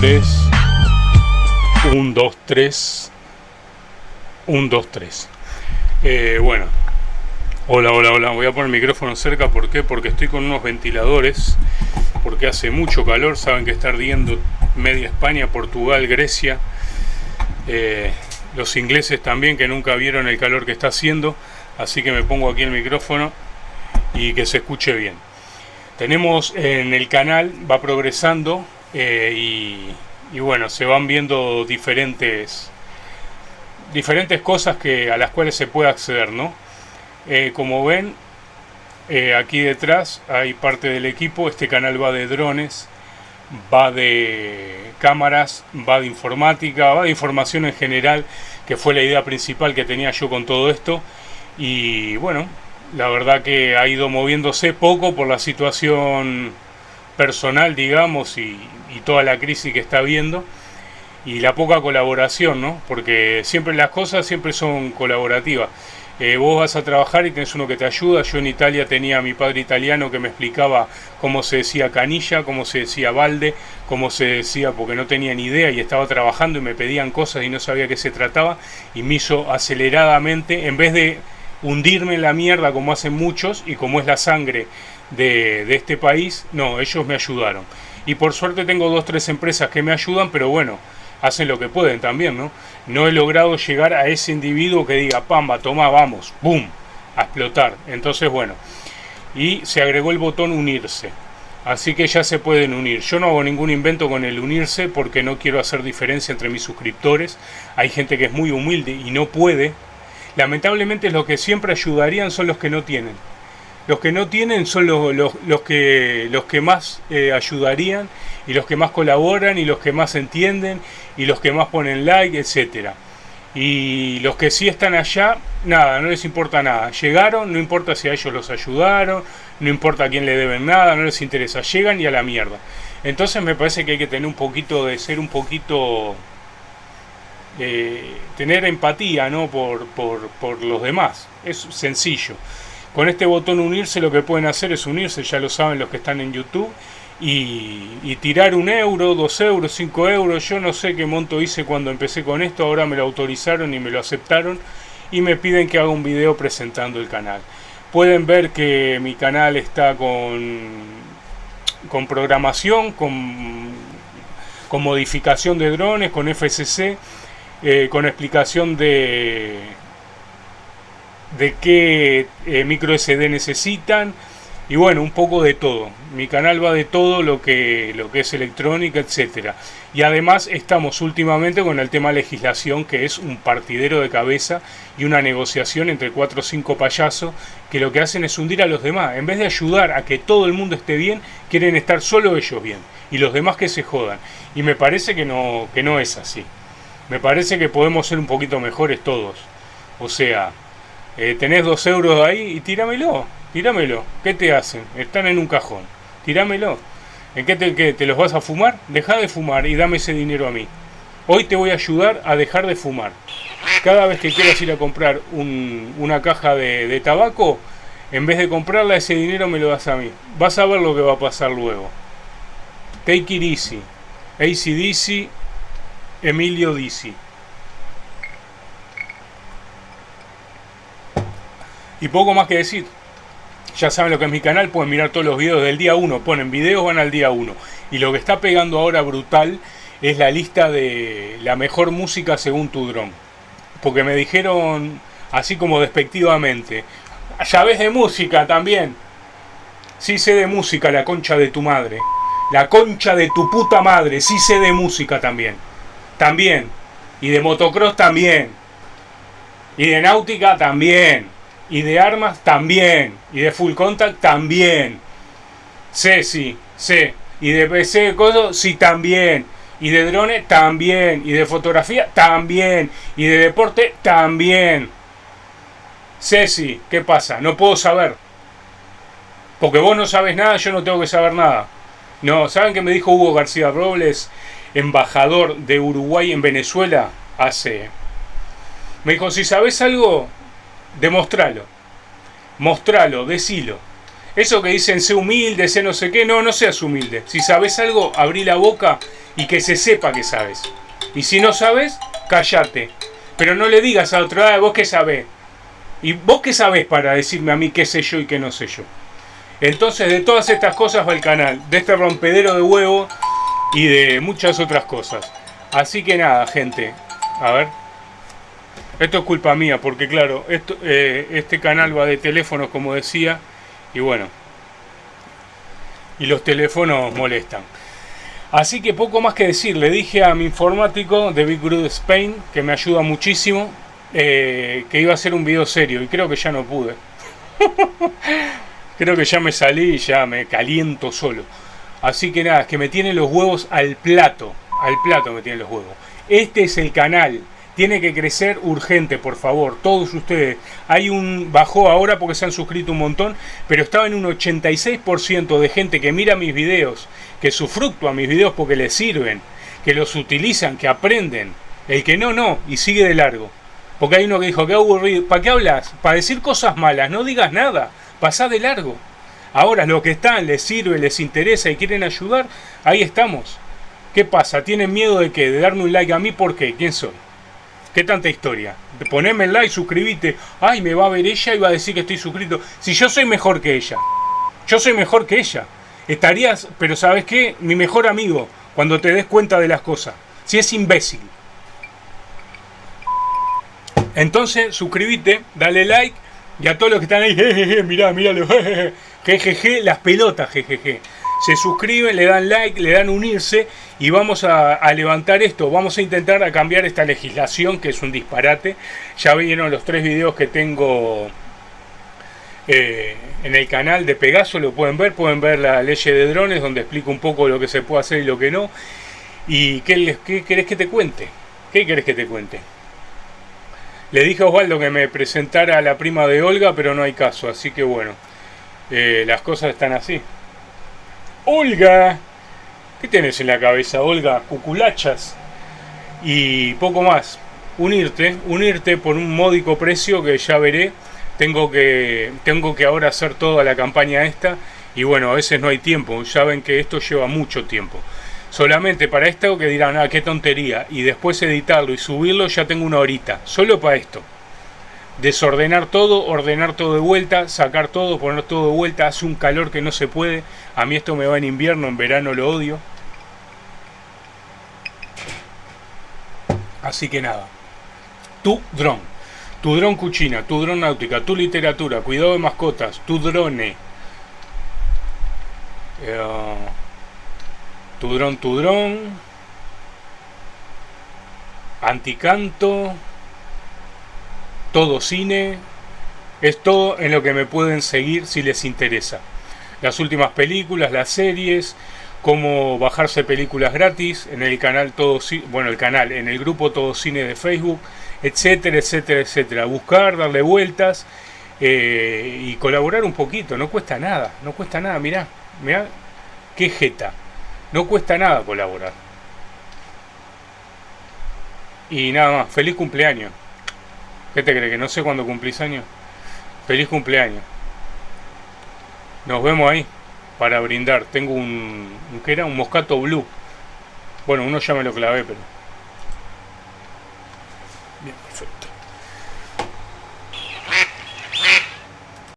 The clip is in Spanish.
3. 1, 2, 3. 1, 2, 3. bueno. Hola, hola, hola. Voy a poner el micrófono cerca. Porque estoy con unos ventiladores. Porque hace mucho calor. Saben que está ardiendo media España, Portugal, Grecia. Eh, los ingleses también que nunca vieron el calor que está haciendo. Así que me pongo aquí el micrófono y que se escuche bien. Tenemos en el canal, va progresando eh, y, bueno, se van viendo diferentes, diferentes cosas que, a las cuales se puede acceder, ¿no? Eh, como ven, eh, aquí detrás hay parte del equipo, este canal va de drones, va de cámaras, va de informática, va de información en general, que fue la idea principal que tenía yo con todo esto. Y bueno, la verdad que ha ido moviéndose poco por la situación personal, digamos, y, toda la crisis que está habiendo y la poca colaboración, ¿no? Porque siempre las cosas siempre son colaborativas. Eh, vos vas a trabajar y tenés uno que te ayuda. Yo en Italia tenía a mi padre italiano que me explicaba cómo se decía canilla, cómo se decía balde, cómo se decía, porque no tenía ni idea y estaba trabajando y me pedían cosas y no sabía qué se trataba y me hizo aceleradamente, en vez de hundirme en la mierda como hacen muchos y como es la sangre de, este país, no, ellos me ayudaron. Y por suerte tengo dos, tres empresas que me ayudan, pero bueno, hacen lo que pueden también, ¿no? No he logrado llegar a ese individuo que diga, pamba, toma, vamos, boom, a explotar. Entonces, bueno, y se agregó el botón unirse. Así que ya se pueden unir. Yo no hago ningún invento con el unirse porque no quiero hacer diferencia entre mis suscriptores. Hay gente que es muy humilde y no puede. Lamentablemente los que siempre ayudarían son los que no tienen. Los que no tienen son los, que más eh, ayudarían y los que más colaboran y los que más entienden y los que más ponen like, etcétera. Y los que sí están allá, nada, no les importa nada. Llegaron, no importa si a ellos los ayudaron, no importa a quién le deben nada, no les interesa. Llegan y a la mierda. Entonces me parece que hay que tener un poquito de ser un poquito... Eh, tener empatía ¿no? por, por, por los demás. Es sencillo. Con este botón unirse lo que pueden hacer es unirse, ya lo saben los que están en YouTube, y, tirar un euro, dos euros, cinco euros. Yo no sé qué monto hice cuando empecé con esto, ahora me lo autorizaron y me lo aceptaron y me piden que haga un video presentando el canal. Pueden ver que mi canal está con, con programación, con, con modificación de drones, con FCC, eh, con explicación de de qué eh, micro SD necesitan y bueno, un poco de todo. Mi canal va de todo lo que, lo que es electrónica, etcétera. Y además estamos últimamente con el tema legislación, que es un partidero de cabeza y una negociación entre cuatro o cinco payasos que lo que hacen es hundir a los demás. En vez de ayudar a que todo el mundo esté bien, quieren estar solo ellos bien y los demás que se jodan. Y me parece que no, que no es así. Me parece que podemos ser un poquito mejores todos. O sea, eh, tenés dos euros ahí y tíramelo, tíramelo. ¿Qué te hacen? Están en un cajón. Tíramelo. ¿En qué te, te los vas a fumar? Deja de fumar y dame ese dinero a mí. Hoy te voy a ayudar a dejar de fumar. Cada vez que quieras ir a comprar una caja de, tabaco, en vez de comprarla, ese dinero me lo das a mí. Vas a ver lo que va a pasar luego. Take it easy. ACDC, Emilio Dizzy. Y poco más que decir. Ya saben lo que es mi canal, pueden mirar todos los videos del día 1, ponen videos, van al día 1. Y lo que está pegando ahora brutal es la lista de la mejor música según tu dron. Porque me dijeron así como despectivamente, ya ves de música también. Sí sé de música, la concha de tu madre. La concha de tu puta madre, sí sé de música también. También. Y de motocross también. Y de náutica también. Y de armas también. Y de full contact también. Sé, sí, sé. Y de PC de cosas, sí, también. Y de drones, también. Y de fotografía, también. Y de deporte, también. Ceci, ¿qué pasa? No puedo saber. Porque vos no sabes nada, yo no tengo que saber nada. No, ¿saben qué me dijo Hugo García Robles, embajador de Uruguay en Venezuela, hace... Me dijo, si sabes algo, demostralo. Mostralo, decilo. Eso que dicen, sé humilde, sé no sé qué, no, no seas humilde. Si sabes algo, abrí la boca y que se sepa que sabes. Y si no sabes, cállate. Pero no le digas a otro, ah, vos qué sabés. ¿Y vos qué sabés para decirme a mí qué sé yo y qué no sé yo? Entonces de todas estas cosas va el canal, de este rompedero de huevo y de muchas otras cosas. Así que nada, gente, a ver. Esto es culpa mía, porque claro, esto, eh, este canal va de teléfonos, como decía, y bueno, y los teléfonos molestan. Así que poco más que decir, le dije a mi informático de Big Group Spain, que me ayuda muchísimo, eh, que iba a hacer un video serio, y creo que ya no pude. creo que ya me salí y ya me caliento solo. Así que nada, es que me tienen los huevos al plato, al plato me tienen los huevos. Este es el canal tiene que crecer urgente, por favor, todos ustedes. Hay un bajó ahora porque se han suscrito un montón, pero estaba en un 86% de gente que mira mis videos, que a mis videos porque les sirven, que los utilizan, que aprenden. El que no, no, y sigue de largo. Porque hay uno que dijo, qué aburrido, ¿para qué hablas? Para decir cosas malas, no digas nada, pasá de largo. Ahora, lo que están, les sirve, les interesa y quieren ayudar, ahí estamos. ¿Qué pasa? ¿Tienen miedo de qué? ¿De darme un like a mí? ¿Por qué? ¿Quién soy? ¿Qué tanta historia? Poneme el like, suscribite. Ay, me va a ver ella y va a decir que estoy suscrito. Si yo soy mejor que ella. Yo soy mejor que ella. Estarías, pero ¿sabes qué? Mi mejor amigo, cuando te des cuenta de las cosas. Si es imbécil. Entonces, suscríbete, dale like. Y a todos los que están ahí, jejeje, mirá, miralo, jejeje, las pelotas, jejeje se suscriben, le dan like, le dan unirse y vamos a, levantar esto. Vamos a intentar a cambiar esta legislación que es un disparate. Ya vieron los tres videos que tengo eh, en el canal de Pegaso, lo pueden ver. Pueden ver la ley de drones donde explico un poco lo que se puede hacer y lo que no. ¿Y qué, qué querés que te cuente? ¿Qué querés que te cuente? Le dije a Osvaldo que me presentara a la prima de Olga, pero no hay caso, así que bueno, eh, las cosas están así. Olga. ¿Qué tienes en la cabeza, Olga? Cuculachas. Y poco más. Unirte, unirte por un módico precio que ya veré. Tengo que, tengo que ahora hacer toda la campaña esta. Y bueno, a veces no hay tiempo. Ya ven que esto lleva mucho tiempo. Solamente para esto que dirán, ah, qué tontería. Y después editarlo y subirlo ya tengo una horita. Solo para esto desordenar todo, ordenar todo de vuelta, sacar todo, poner todo de vuelta, hace un calor que no se puede. A mí esto me va en invierno, en verano lo odio. Así que nada. Tu dron, tu dron cuchina, tu dron náutica, tu literatura, cuidado de mascotas, tu drone. Eh, tu dron, tu dron. Anticanto todo cine, es todo en lo que me pueden seguir si les interesa. Las últimas películas, las series, cómo bajarse películas gratis en el canal Todo bueno, el canal, en el grupo Todo Cine de Facebook, etcétera, etcétera, etcétera. Buscar, darle vueltas eh, y colaborar un poquito, no cuesta nada, no cuesta nada, mirá, mirá, qué jeta, no cuesta nada colaborar. Y nada más, feliz cumpleaños. ¿Qué te crees? ¿Que no sé cuándo cumplís años? Feliz cumpleaños. Nos vemos ahí para brindar. Tengo un, ¿qué era? Un moscato blue. Bueno, uno ya me lo clavé, pero... Bien, perfecto.